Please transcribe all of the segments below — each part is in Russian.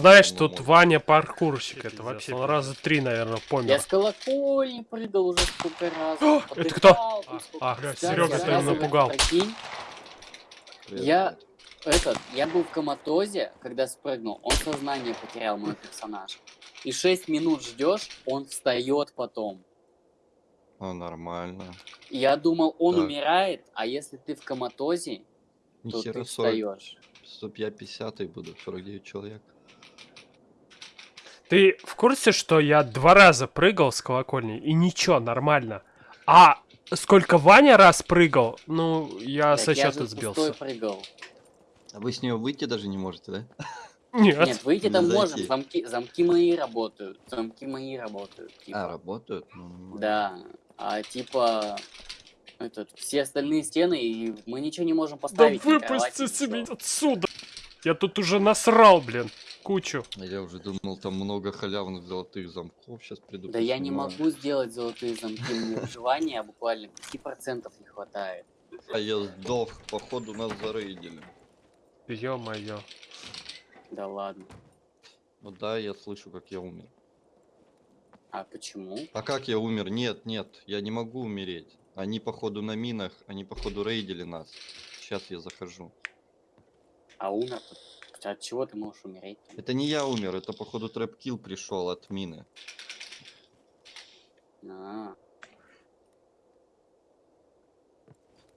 знаешь, Ну, тут. Ваня паркурщик. Это вообще он раза три, наверное, Я помер. с колокольни прыгал уже сколько раз. О, потыкал это кто? А, а, Серега, ты оказывается, напугал. Я- этот, я был в коматозе, когда спрыгнул, он сознание потерял, мой персонаж. И 6 минут ждешь, он встает потом. А, нормально. Я думал, он Так. умирает, а если ты в коматозе, то Нихера ты 40, встаешь. 105, 50 буду, 49 человек. Ты в курсе, что я два раза прыгал с колокольни, и ничего, нормально. А сколько Ваня раз прыгал, ну, я Так со я счета пустой сбился. прыгал. А вы с нее выйти даже не можете, да? Нет. Нет, выйти там можем, замки, замки мои работают, замки мои работают. типа. А, работают? Ну. Да, а типа этот, все остальные стены, и мы ничего не можем Да поставить. выпустите ничего. меня отсюда. Я тут уже насрал, блин, кучу. Я уже думал, там много халявных золотых замков. Сейчас приду. Да я не могу сделать золотые замки, мне выживания буквально 5% не хватает. А я сдох, походу нас зарейдили. Ё-моё. Да ладно. Ну да, я слышу, как я умер. А почему? А как я умер? Нет, нет, я не могу умереть. Они походу на минах, они походу рейдили нас. Сейчас я захожу. А умер? От чего ты можешь умереть? Это не я умер, это походу трэп-килл пришел от мины. А,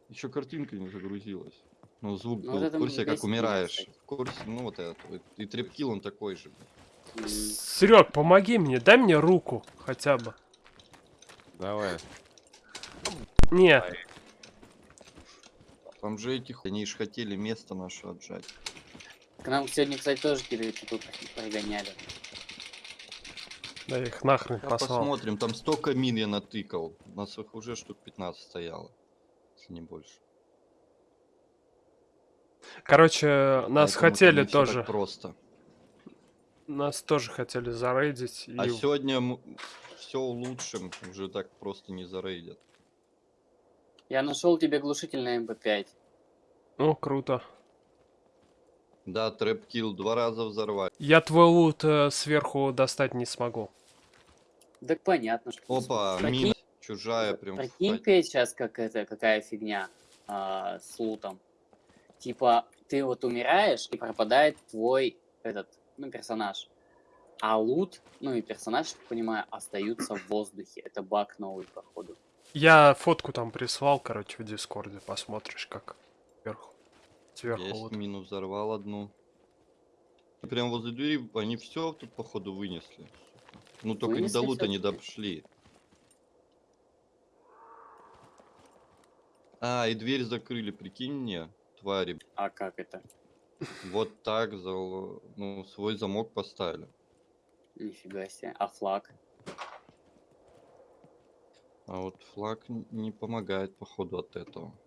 Еще картинка не загрузилась. Ну, звук Ну, был. вот в курсе, как мир, умираешь. кстати. В курсе, ну вот это. вот. И трэп-килл он такой же. Серег, помоги мне, дай мне руку хотя бы. Давай. Не, Там же этих, они ж хотели место наше отжать. К нам сегодня, кстати, тоже тут прогоняли. да их нахрен А послал. посмотрим, там столько мин я натыкал. У нас их уже штук 15 стояло. Если не больше. Короче, нас Поэтому это хотели тоже, просто. нас тоже хотели зарейдить. И... А сегодня все улучшим, уже так просто не зарейдят. Я нашел тебе глушитель на МП5. Ну, круто. Да, трэп-килл два раза взорвали. Я твой лут э, сверху достать не смогу. Так понятно, что... Опа, Прикинь- мина чужая прям. Прикинь, встать. Петь, сейчас как это, какая фигня а, с лутом. Типа, ты вот умираешь, и пропадает твой этот, ну, персонаж. А лут, ну и персонаж, я так понимаю, остаются в воздухе. Это баг новый, походу. Я фотку там прислал, короче, в Дискорде. Посмотришь, как. Сверху Есть лут. мину взорвал одну. Прям возле двери они все тут походу вынесли. Ну только не Вынесли до лута не дошли. А, и дверь закрыли, прикинь мне, твари. А как это? Вот так зал- ну, свой замок поставили. Нифига себе. А флаг? А вот флаг не помогает, походу, от этого.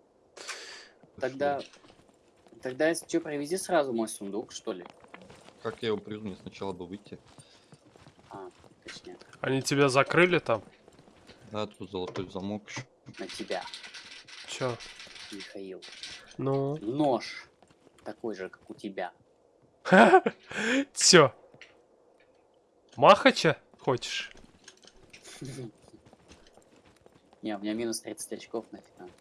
Тогда... Тогда, если что, привези сразу мой сундук, что ли? Как я его привезу? Мне сначала бы выйти. А, точнее, Они тебя закрыли там? Да, тут золотой замок. ещё. на тебя, Чё? Михаил. Ну? Нож. Такой же, как у тебя. Чё? Махача хочешь? Не, у меня минус 30 очков нафиг надо.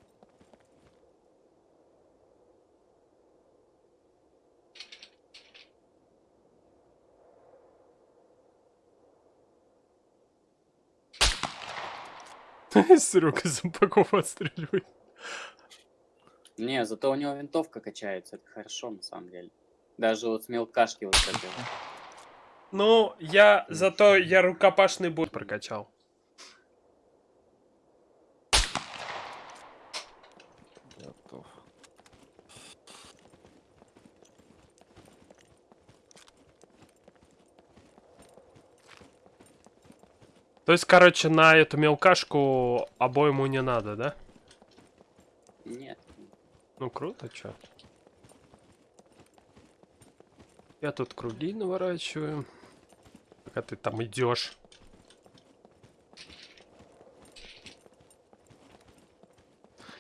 Серега зомбаков отстреливает. Не, зато у него винтовка качается, это хорошо на самом деле. Даже вот с мелкашки вот это. Ну, я зато я рукопашный бой прокачал. То есть, короче, на эту мелкашку обойму не надо, да? Нет. Ну, круто, чё. Я тут круги наворачиваю. Пока ты там идешь.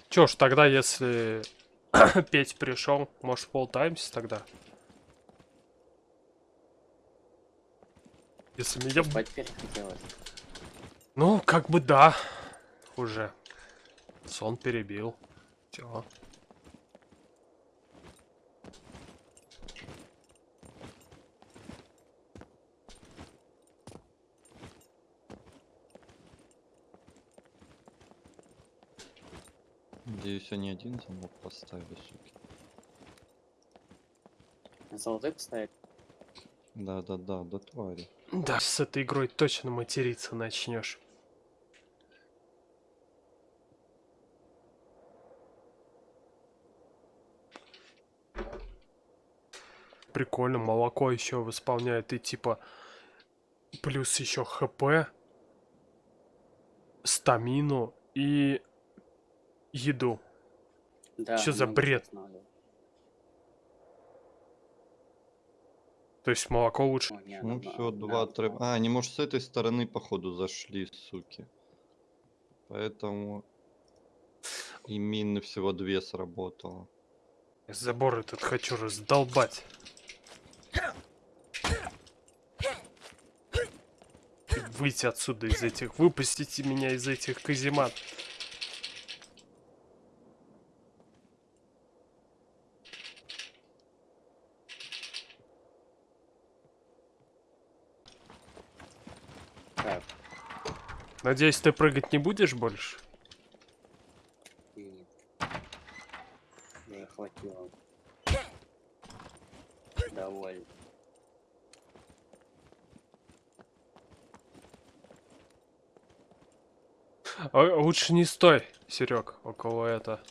Чё ж, тогда если Петь пришел, может, полтаймся тогда? Если меня... Спать перехотелось. Ну, как бы да. Уже. Сон перебил. Все. Надеюсь, они один замок поставили, суки. Золотой поставить? Да-да-да, до твари. Да, с этой игрой точно материться начнешь. Прикольно, молоко еще восполняет и типа плюс еще хп, стамину и еду. Да. Чё за бред? То есть молоко лучше. О, не, Ну все, два треп. было. А, они, может, с этой стороны, походу, зашли, суки. Поэтому и мины всего две сработало. Забор этот хочу раздолбать. Выйти отсюда из этих. Выпустите меня из этих каземат. Так, Надеюсь, ты прыгать не будешь больше? нет. Уже хватило. Довольно. А, лучше не стой, Серег, около это.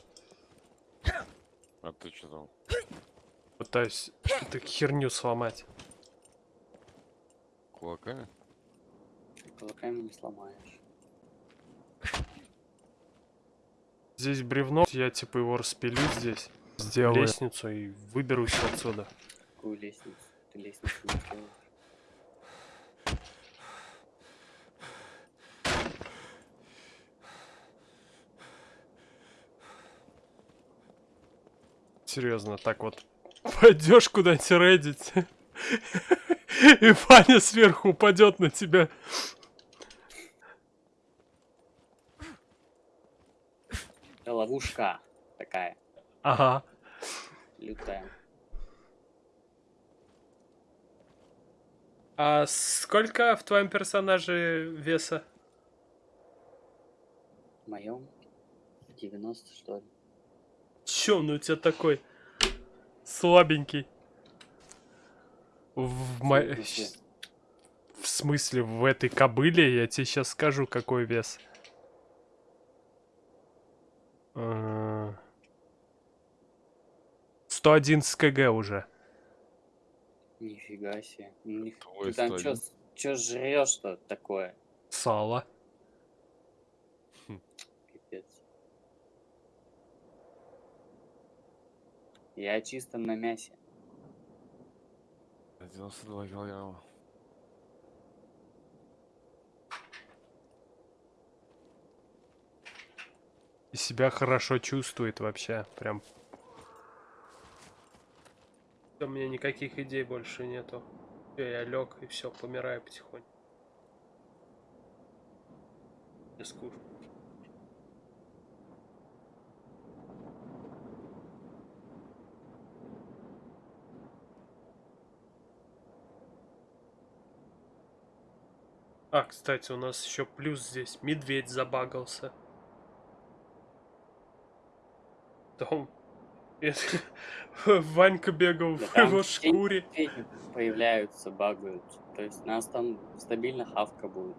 А ты что там? Пытаюсь эту херню сломать. Кулаками? Кулаками не сломаешь. Здесь бревно, я типа его распилю здесь. Сделаю лестницу и выберусь отсюда. Какую лестницу? Ты лестницу не делаешь. Серьезно, так вот пойдешь куда-нибудь рейдить, и Ваня сверху упадет на тебя. Это ловушка такая, Ага. лютая. А сколько в твоем персонаже веса? В моем 90 что ли. Чё он у тебя такой слабенький? В, мо- В смысле? в этой кобыле я тебе сейчас скажу, какой вес. Э, 111 кг уже. Нифига себе. Ну, ниф- Ты там чё, 101. чё жрешь-то такое? Сало. Пипец. Я чисто на мясе. 92 килограмма. И себя хорошо чувствует вообще. Прям. У меня никаких идей больше нету. Всё, я лег и все, помираю потихоньку. Мне скучно. А, кстати, у нас еще плюс здесь. Медведь забагался. Том. Ванька бегал Да в его шкуре. появляются, багаются. То есть нас там стабильно хавка будет.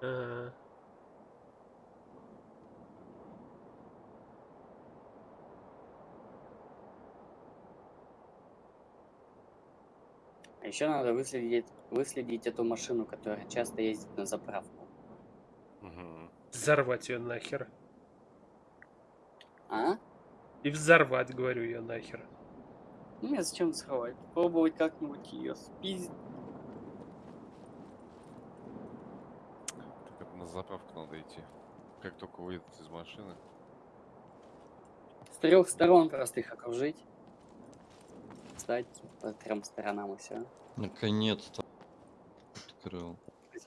Ага. А еще надо выследить, выследить эту машину, которая часто ездит на заправку. Мгм. Взорвать ее нахер. А? И взорвать, говорю, ее нахер. Ну, мне зачем сховать? Попробовать как-нибудь ее спиздить. Так это на заправку надо идти. Как только выйдет из машины. С трех сторон просто их окружить. Встать по трем сторонам и все. Наконец-то. открыл.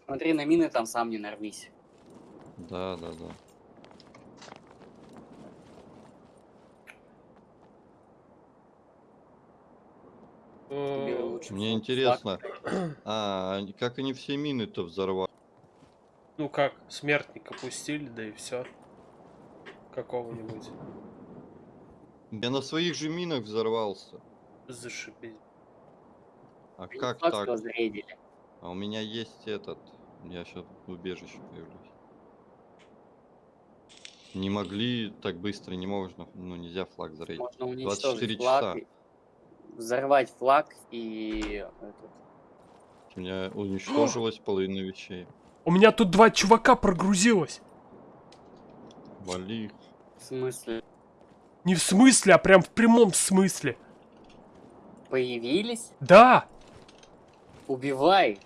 Смотри на мины, там сам не нарвись. Да, да, да. Мне интересно, а как они все мины-то взорвали? Ну как, смертника пустили, да и все. Какого-нибудь. Я на своих же минах взорвался. Зашибись. А Они как так? что зарейдили. А у меня есть этот. Я сейчас в убежище появлюсь. Не могли так быстро, не можно, ну нельзя флаг зарейдить. Можно 24 уничтожить часа. флаг, и- взорвать флаг и этот, У меня уничтожилась половина вещей. У меня тут два чувака прогрузилось. Вали в смысле Не в смысле, а прям в прямом смысле. Появились, Да, убивай,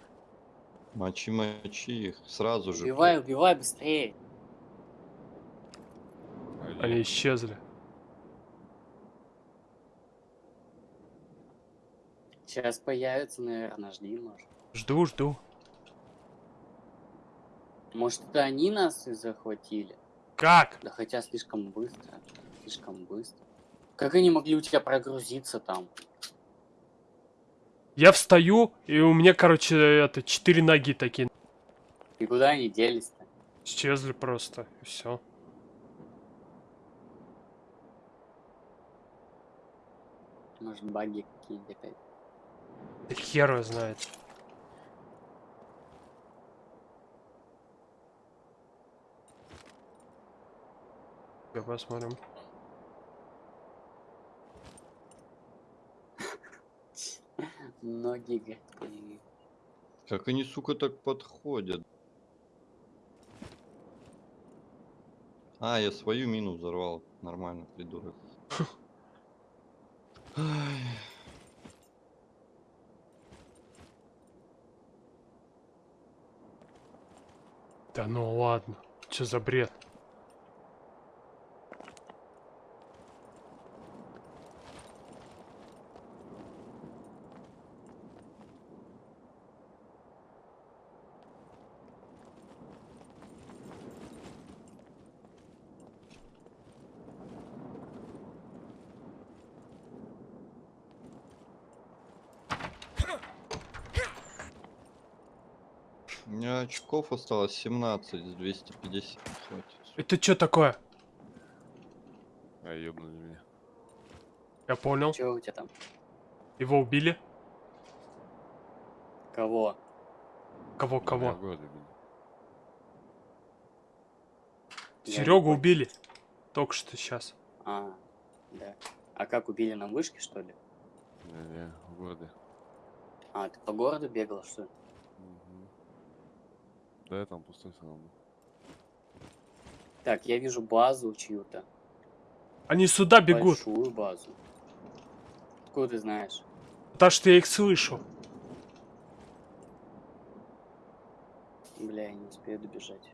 Мочи, мочи их. Сразу же. убивай, убивай быстрее. Они- они исчезли. Сейчас появится, наверное, жди, может. Жду, жду. Может, это они нас и захватили? Как? Да хотя слишком быстро, слишком быстро. Как они могли у тебя прогрузиться там? Я встаю, и у меня, короче, это, четыре ноги такие. И куда они делись-то? Исчезли просто, и все. Может, баги какие-нибудь опять? Да хер его знает. Посмотрим. Ноги, появились. Как они, сука, так подходят? А, я свою мину взорвал. Нормально, придурок. Да ну ладно. Что за бред? У меня очков осталось 17 из 250. Хватит. Это что такое? А, ёбнули меня. Я понял. Че у тебя там? Его убили? Кого? Кого, кого? в не Серегу убили. Только что сейчас. А, да. А как убили на вышке, что ли? Не-не, в городе. А, ты по городу бегал, что ли? Да, я там пустой все равно. Так, я вижу базу чью-то. Они сюда бегут. Большую базу. Откуда ты знаешь? Потому что я их слышу. Бля, я не успею добежать.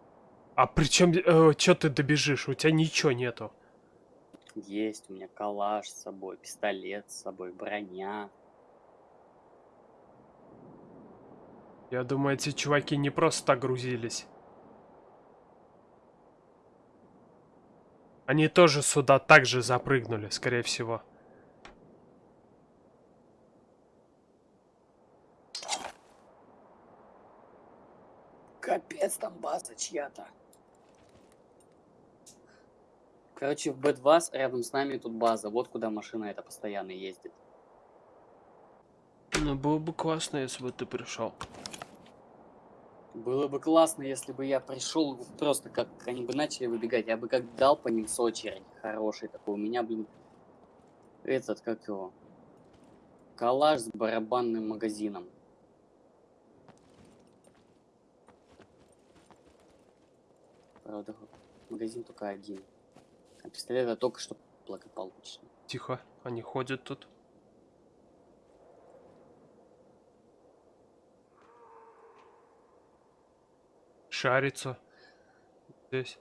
А причем, что ты добежишь? У тебя ничего нету. Есть у меня калаш с собой, пистолет с собой, броня. Я думаю, эти чуваки не просто так грузились. Они тоже сюда также запрыгнули, скорее всего. Капец, там база чья-то. Короче, в Б2 рядом с нами тут база. Вот куда машина эта постоянно ездит. Ну, было бы классно, если бы ты пришел. Было бы классно, если бы я пришел просто как они бы начали выбегать. Я бы как дал по ним с очередь хороший такой. У меня, блин, этот, как его, калаш с барабанным магазином. Правда, магазин только один. А пистолет я только что благополучно. Тихо, они ходят тут. Шарится. Здесь.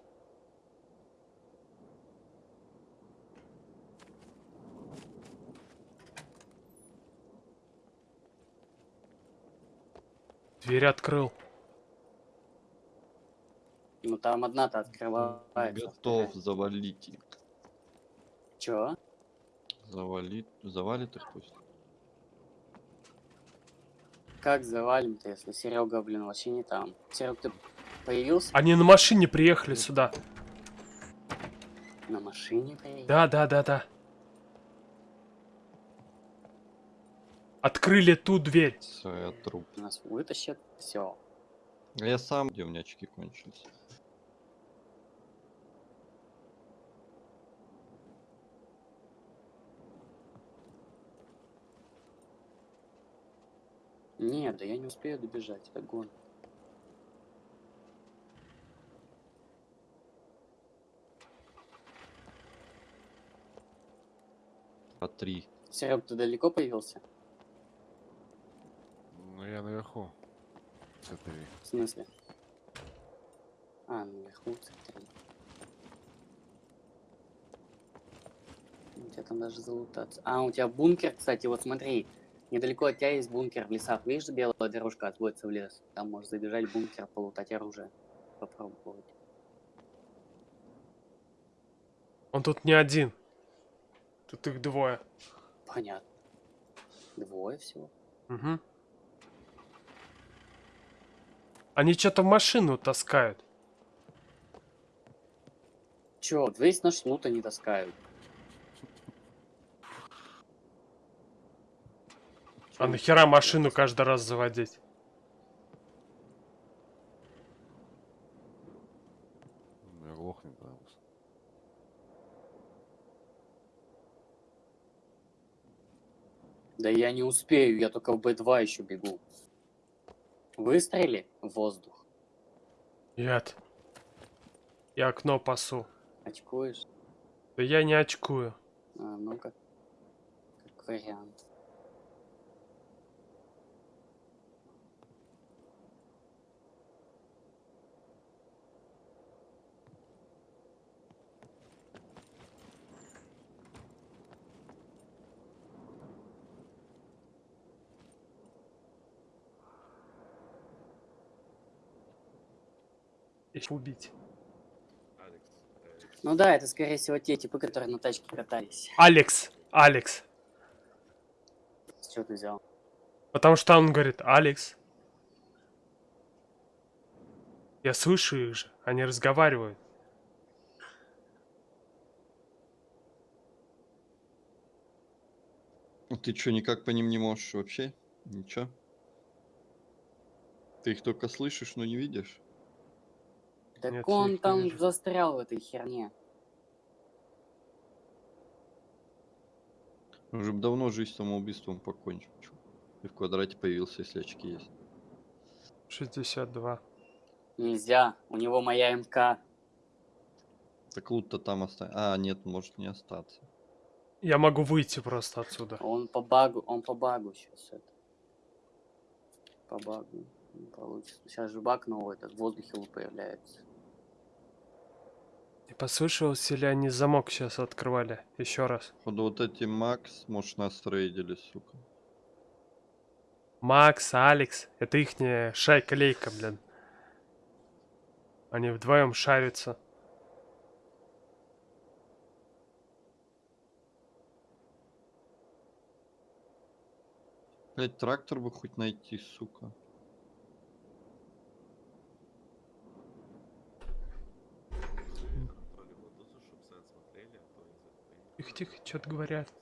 Дверь открыл. Ну там одна-то открывается. Готов завалить их. Чё? Завалит, завалит их пусть. Как завалим-то, если Серега, блин, вообще не там? Серег, ты появился Они на машине приехали сюда. на машине? приехал? Да, да, да, да. Открыли ту дверь. Все, я труп. Нас вытащат, все. А я сам, где у меня очки кончились. Нет, да я не успею добежать, это гон. По три. Серег, ты далеко появился? Ну я наверху. Смотри. В смысле? А, наверху смотри. У тебя там даже залутаться. А, у тебя бункер, кстати, вот смотри. Недалеко от тебя есть бункер в лесах. Видишь, белая дорожка отводится в лес. Там можешь забежать в бункер, полутать оружие. Попробовать. Он тут не один. Тут их двое. Понятно. Двое всего. Угу. Они что-то машину таскают. Вот весь наш лут они таскают. А нахера машину каждый раз заводить? Я глохнет, да. Да я не успею, я только в Б2 еще бегу. Выстрели в воздух. Нет. Я окно пасу. Очкуешь? Да я не очкую. А, ну как, как вариант. Их убить. Ну да, это скорее всего те типы, которые на тачке катались. Алекс. Алекс. С чего ты взял? Потому что он говорит, Алекс. Я слышу их же. Они разговаривают. Ну Ты что, никак по ним не можешь вообще? Ничего? Ты их только слышишь, но не видишь? Так Нет, он там вижу. застрял в этой херне. Уже б давно жизнь самоубийством покончил. И в квадрате появился, если очки есть. 62. Нельзя, у него моя МК. Так лут-то там оставил. А, нет, может не остаться. Я могу выйти просто отсюда. Он по багу, он по багу сейчас это. По багу не получится. Сейчас же баг новый, этот в воздухе появляется. И послышалось, или они замок сейчас открывали? Еще раз. Походу вот эти Макс, может, нас рейдили, сука. Макс, Алекс. Это ихняя шайка-лейка, блин. Они вдвоем шарятся. Блять, трактор бы хоть найти, сука. Тихо, тихо, что-то говорят.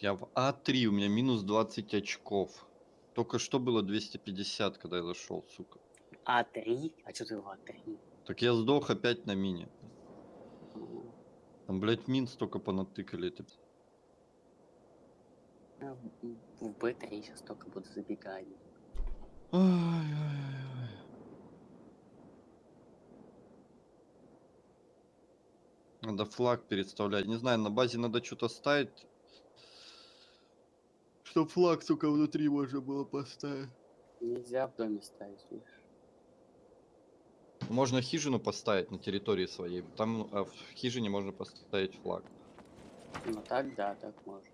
Я в А3, у меня минус 20 очков. Только что было 250, когда я зашел, сука. А3? А что ты в А3? Так я сдох опять на мине. Там, блять, мин столько понатыкали. Это... а В в Б3 сейчас только буду забегать. Ай-яй-яй. Надо флаг переставлять. Не знаю, на базе надо что-то ставить. Чтоб флаг, сука, внутри можно было поставить. Нельзя в доме ставить, видишь. Можно хижину поставить на территории своей. Там а, в хижине можно поставить флаг. Ну так да, так можно.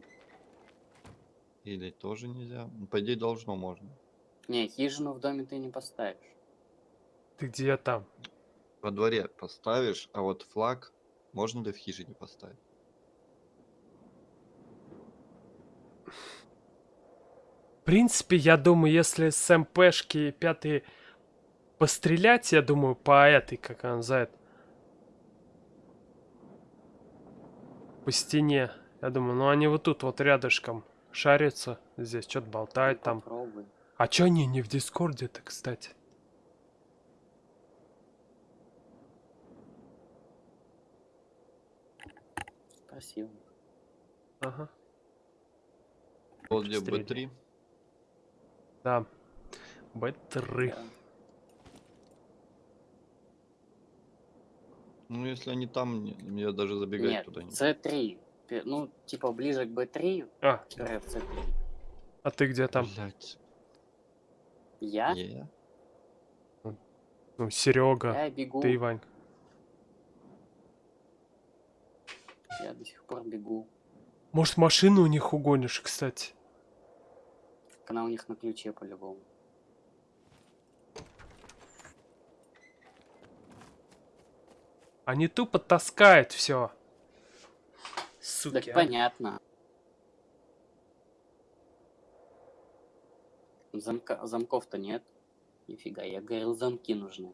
Или тоже нельзя? Ну, По идее, должно можно. Не, хижину в доме ты не поставишь. Ты где там? Во дворе поставишь, а вот флаг можно ли в хижине поставить? В принципе, я думаю, если с МПшки пятый пострелять, я думаю, по этой, как она называет, по стене. Я думаю, ну они вот тут вот рядышком шарятся, здесь что-то болтают там. Попробуй. А чё они не в Дискорде-то, кстати? Спасибо. Ага, Вот где Стреляй. B3. да. Б3. Да. Ну, если они там, мне даже забегать Нет, туда не... C3. Пе- Ну, типа ближе к B3, А, в C3. а ты где там? Блядь. Я? Е. Ну, Серега, Я бегу. ты, Вань. Я до сих пор бегу. Может, машину у них угонишь, кстати? Так Она у них на ключе по-любому. Они тупо таскают все. Суки, Так а. понятно. Замка... Замков-то нет. Нифига, я говорил, замки нужны.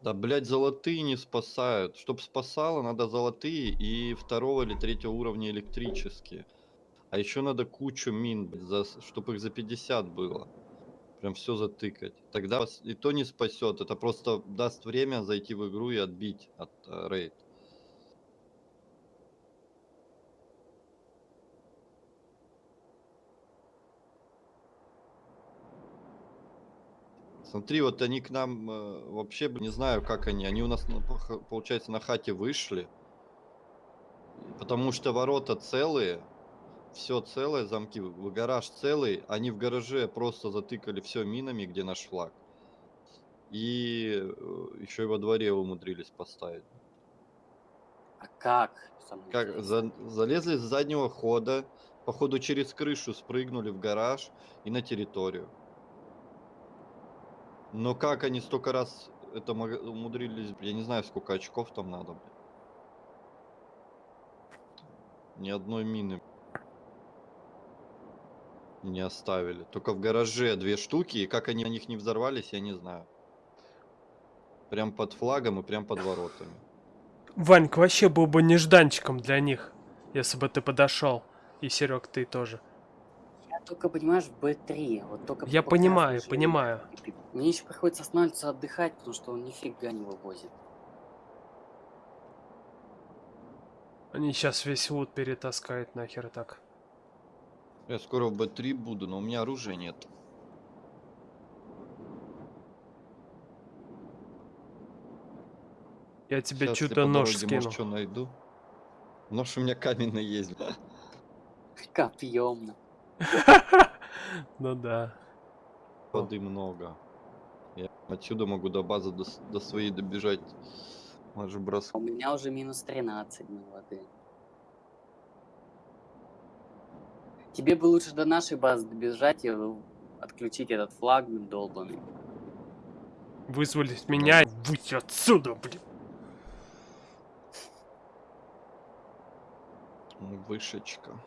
Да, блядь, золотые не спасают. Чтоб спасало, надо золотые и второго или третьего уровня электрические. А еще надо кучу мин, за, чтобы их за 50 было. Прям все затыкать. Тогда вас и то не спасет. Это просто даст время зайти в игру и отбить от э, рейд. Смотри, вот они к нам э, вообще не знаю, как они. Они у нас, получается, на хате вышли. Потому что ворота целые. Все целое, замки. Гараж целый. Они в гараже просто затыкали все минами, где наш флаг. И еще и во дворе умудрились поставить. А как? Как за- залезли с заднего хода, походу через крышу спрыгнули в гараж и на территорию. Но как они столько раз это умудрились, я не знаю, сколько очков там надо. Ни одной мины не оставили. Только в гараже две штуки, и как они на них не взорвались, я не знаю. Прям под флагом и прям под воротами. Ваньк вообще был бы нежданчиком для них, если бы ты подошел. И Серег, ты тоже. Только, понимаешь, в B3. Вот только Я по понимаю, красной понимаю. Мне еще приходится останавливаться отдыхать, потому что он нифига не вывозит. Они сейчас весь лут перетаскают нахер так. Я скоро в Б3 буду, но у меня оружия нет. Я тебе по нож скину. Может, что найду. Нож у меня каменный есть. бля. Копьем. Ну да. Воды много. Я отсюда могу до базы до, своей добежать. Может бросок. У меня уже минус 13 на воды. Тебе бы лучше до нашей базы добежать и отключить этот флаг долбанный. Вызвались меня и выйти отсюда, блин. Вышечка.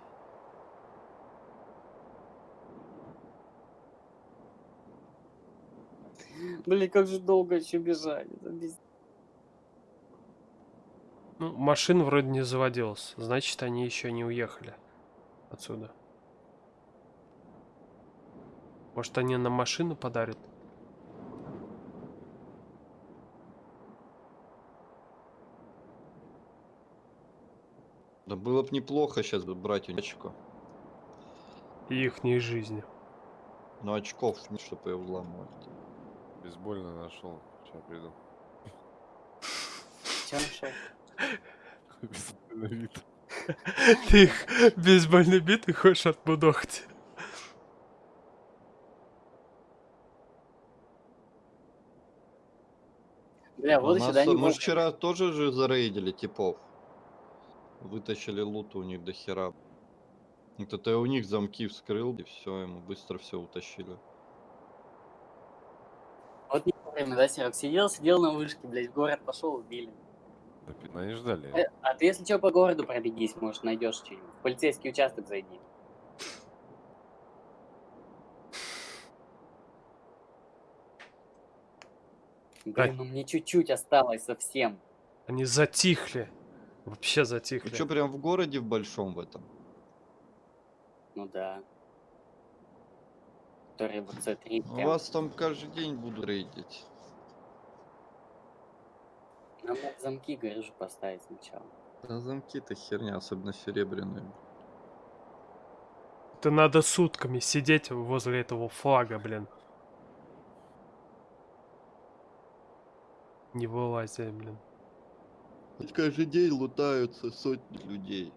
Блин, как же долго еще без- Ну, машин вроде не заводилась. Значит, они еще не уехали отсюда. Может, они на машину подарят? Да было бы неплохо сейчас брать у очко. Ихней жизни. Но очков чтобы ее взламывать. Бейсбольно нашел. Сейчас приду. Чё нашел? Бейсбольный вид. Ты их бейсбольный бит и хочешь отбудохать. Бля, вот нас- сюда не мы вчера тоже же зарейдили типов. Вытащили луту у них до хера. Я у них замки вскрыл, и все, ему быстро все утащили. Время, да, Серег? Сидел, сидел на вышке, блядь, в город пошел, убили. Да пи- не ждали. Э, А ты, если что, по городу пробегись, может, найдешь что-нибудь. В полицейский участок зайди. Блин, ну мне чуть-чуть осталось совсем. Они затихли. Вообще затихли. что, прям в городе в большом в этом? Ну да. Который вот C3 У прям. вас там каждый день буду рейдить. Нам надо замки, говорю же, поставить сначала. Да замки-то херня, особенно серебряные. Это надо сутками сидеть возле этого флага, блин. Не вылазя, блин. Ведь каждый день лутаются сотни людей.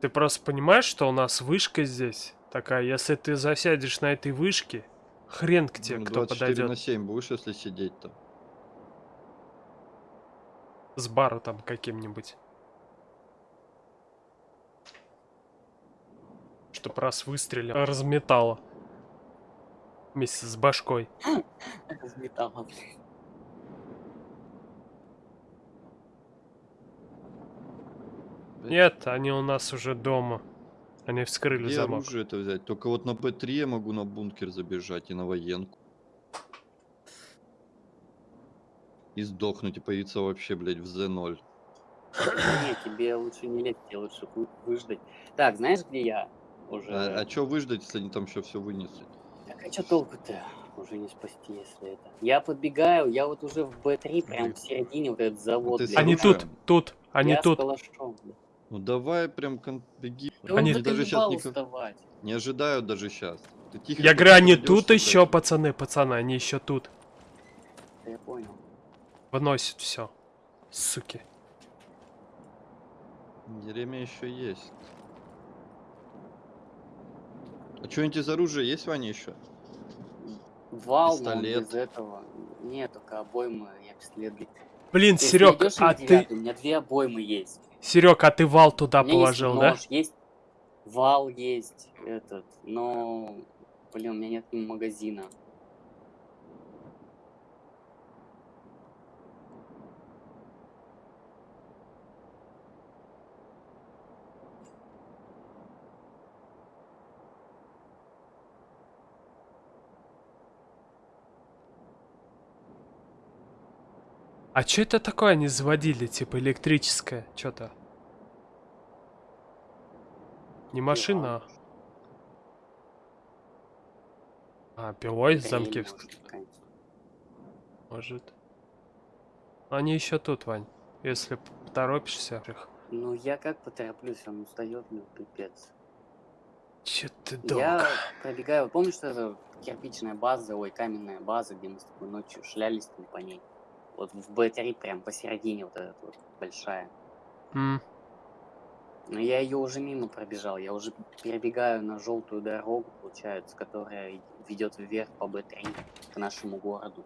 Ты просто понимаешь, что у нас вышка здесь такая, если ты засядешь на этой вышке, хрен к тебе Ну, кто 24 на подойдет 7 будешь, если сидеть-то. С бара там каким-нибудь. Чтоб раз выстрелил, разметало. Вместе с башкой. Из металла, блин. Нет, они у нас уже дома. Они вскрыли Где замок. оружие это взять? Только вот на П3 я могу на бункер забежать и на военку. И сдохнуть и появиться вообще, блядь, в Z0. Не, тебе лучше не лезть, тебе лучше вы- выждать. Так, знаешь, где я? Уже. А, а чё выждать, если они там еще все вынесли? Так а что толку-то? Уже не спасти, если это. Я подбегаю, я вот уже в Б3, прям в середине вот этот завод. с блядь. Они тут, тут, они я с тут. калашом, блядь. Ну давай прям кон- беги. Да Они- он Они даже сейчас не, уставать. не ожидают даже сейчас. Ты тихо Я говорю, они тут что, еще, пацаны, пацаны, они еще тут. Да. Выносят все. Суки. Время еще есть. А что-нибудь из оружия есть, Ваня, еще? Вал, Пистолет. без этого. Нет, только обоймы, я пистолет. Блин, Если Серег, найдёшь а М9, ты... У меня две обоймы есть. Серег, а ты вал туда положил, есть да? нож, есть вал есть этот, но, блин, у меня нет магазина. А что это такое они заводили, типа электрическое, что-то? Не машина, а пилой Дрель, замки может. Они еще тут, Вань. Если поторопишься. их. Ну, я как потороплюсь, он устает, ну, пипец. Че ты долго? Я пробегаю, помнишь, что это кирпичная база, ой, каменная база, где мы с тобой ночью шлялись там по ней? Вот в Б3 прям посередине вот эта вот большая. М, Но я ее уже мимо пробежал, я уже перебегаю на желтую дорогу, получается, которая ведет вверх по Б3 к нашему городу.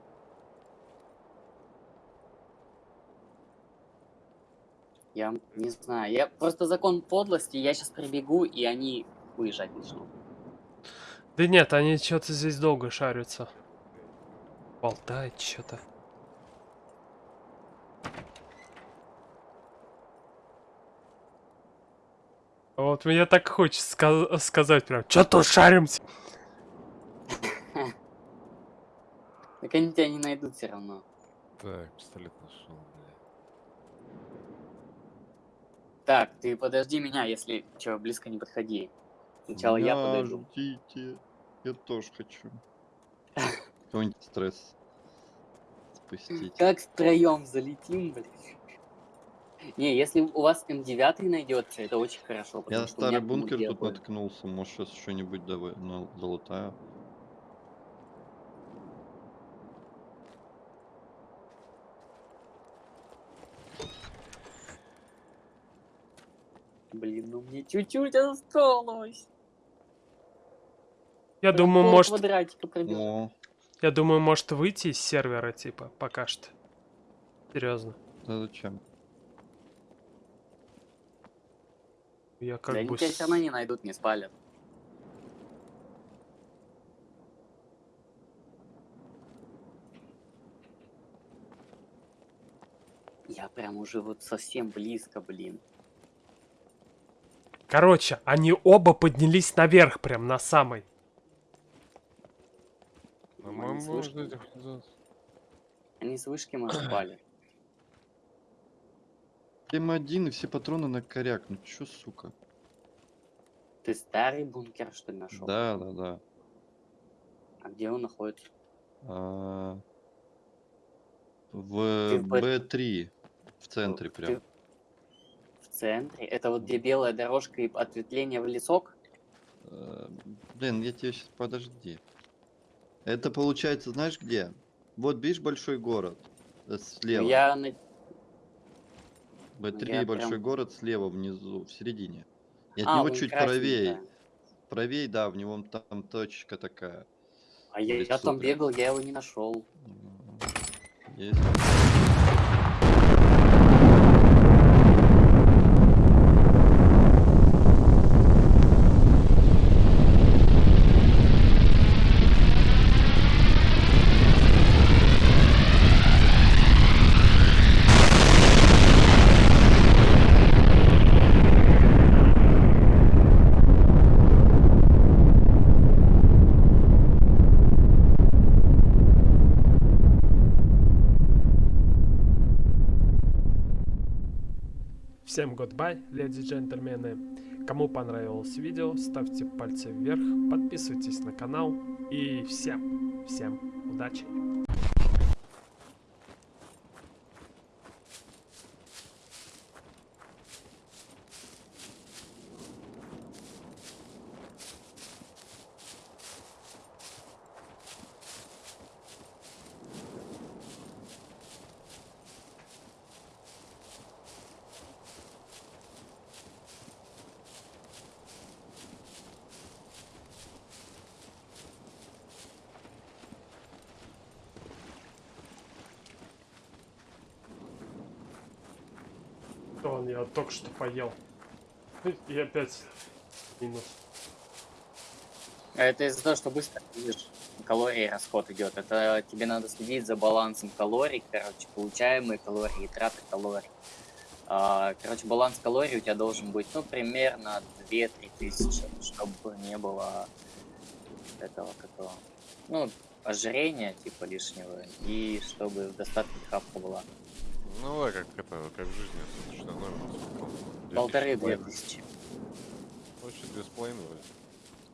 Я не знаю, я просто закон подлости, я сейчас прибегу, и они выезжать начнут. Да нет, они что-то здесь долго шарятся. Болтает что-то. Вот мне так хочется ска- сказать прям, что тут шаримся? Так они тебя не найдут все равно. Так, пистолет нашел, бля. Так, ты подожди меня, если что, близко не подходи. Сначала я Меня ждите. Я тоже хочу. Какой-нибудь стресс спустить. Как втроем залетим, блин. Не, если у вас М9 найдется, это очень хорошо. Я старый бункер тут обои. наткнулся. Может, сейчас что-нибудь давай на- залутаю. Блин, ну мне чуть-чуть осталось. Я Прям думаю, может. О, я думаю, может выйти из сервера, типа, пока что. Серьезно. да зачем? Я Да как они бы... тебя с- все равно не найдут, не спалят. Я прям уже вот совсем близко, блин. Короче, они оба поднялись наверх, прям на самый. По-моему, с вышки. Они с вышки может спали. М1 и все патроны на коряк. Ну чё, сука? Ты старый бункер, что ли, нашел? Да, да, да. А где он находится? А, В в Б- Б3. В центре Ты прям. В центре? Это вот где белая дорожка и ответвление в лесок? Э, Блин, я тебе сейчас... Подожди. Это получается, знаешь где? Вот видишь большой город? Э, Слева. Я на- Б3 я большой прям- город слева внизу, в середине. И от А, него чуть правее. Правее, да, в него там точка такая. А я, я там бегал, я его не нашел. Есть. Всем goodbye, леди джентльмены. Кому понравилось видео, ставьте пальцы вверх, подписывайтесь на канал и всем, всем удачи. Он я только что поел. И опять минус. А Это из-за того, что быстро видишь, калорий расход идет. Это тебе надо следить за балансом калорий, короче, получаемые калории и траты калорий. А, короче, баланс калорий у тебя должен быть, ну, примерно 2-3 тысячи, чтобы не было этого, какого, ну, ожирения, типа, лишнего, и чтобы в достатке хапка была. Ну да, как это, как в жизни, сколько? Две Полторы-две тысячи. Ну, чуть две с половиной вроде.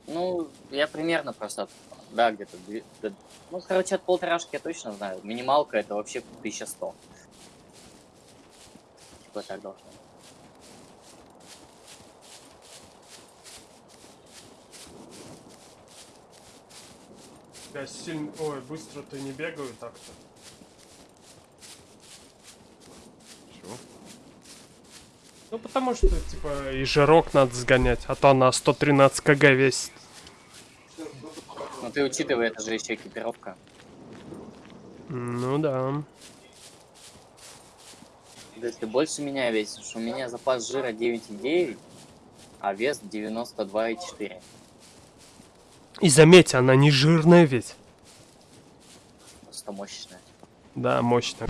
Ну, я примерно просто, да, где-то, да, ну, короче, от полторашки я точно знаю. Минималка это вообще 1100. Типа так должно. быть. Я сильно... Ой, быстро ты не бегаю так-то. Ну потому что, типа, и жирок надо сгонять, а то она 113 кг весит. Ну, ты учитывай, это же еще экипировка. Ну да. Да ты больше меня весишь. У меня запас жира 9,9, а вес 92,4. И заметь, она не жирная ведь. Просто мощная. Да, мощная.